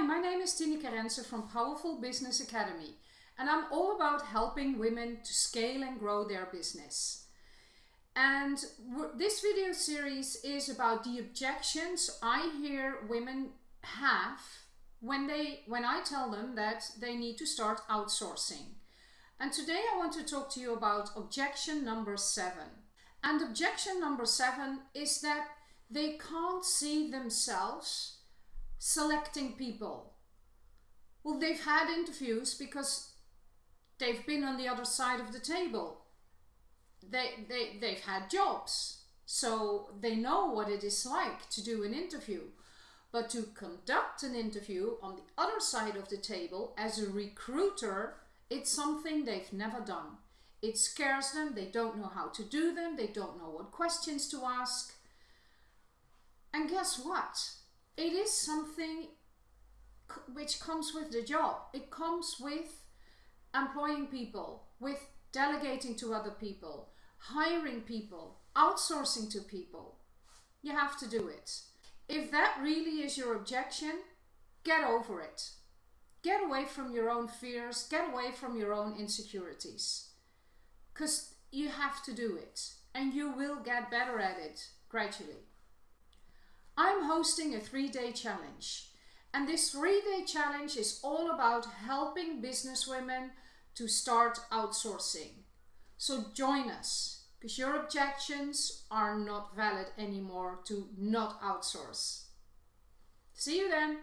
Hi, my name is Tineke Rensen from Powerful Business Academy and I'm all about helping women to scale and grow their business. And this video series is about the objections I hear women have when they when I tell them that they need to start outsourcing. And today I want to talk to you about objection number seven. And objection number seven is that they can't see themselves selecting people. Well, they've had interviews because they've been on the other side of the table. They, they, they've had jobs, so they know what it is like to do an interview. But to conduct an interview on the other side of the table as a recruiter, it's something they've never done. It scares them, they don't know how to do them, they don't know what questions to ask. And guess what? It is something which comes with the job. It comes with employing people, with delegating to other people, hiring people, outsourcing to people. You have to do it. If that really is your objection, get over it. Get away from your own fears, get away from your own insecurities. Because you have to do it and you will get better at it gradually. I'm hosting a three-day challenge. And this three-day challenge is all about helping businesswomen to start outsourcing. So join us, because your objections are not valid anymore to not outsource. See you then!